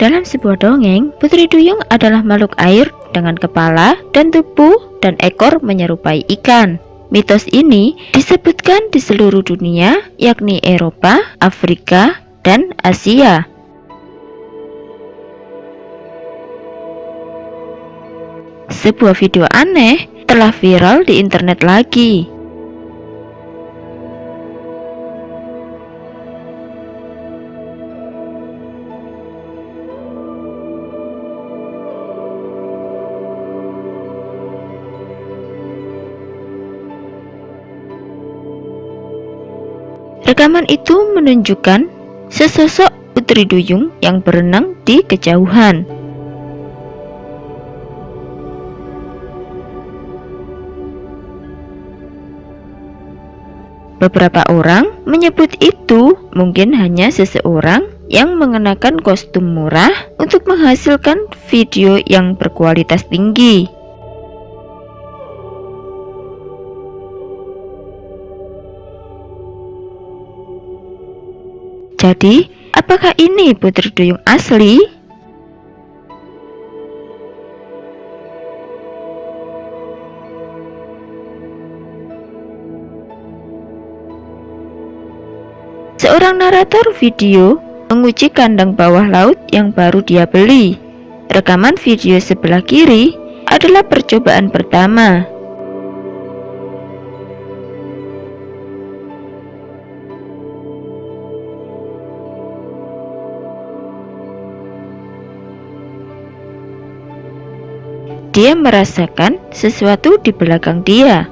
Dalam sebuah dongeng, Putri Duyung adalah makhluk air dengan kepala dan tubuh dan ekor menyerupai ikan. Mitos ini disebutkan di seluruh dunia, yakni Eropa, Afrika, dan Asia. Sebuah video aneh telah viral di internet lagi. Rekaman itu menunjukkan sesosok putri duyung yang berenang di kejauhan. Beberapa orang menyebut itu mungkin hanya seseorang yang mengenakan kostum murah untuk menghasilkan video yang berkualitas tinggi. Jadi, apakah ini putri duyung asli? Seorang narator video menguji kandang bawah laut yang baru dia beli. Rekaman video sebelah kiri adalah percobaan pertama. Dia merasakan sesuatu di belakang dia.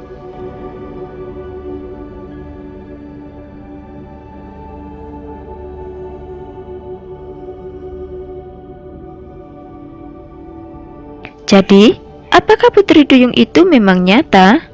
Jadi, apakah Putri Duyung itu memang nyata?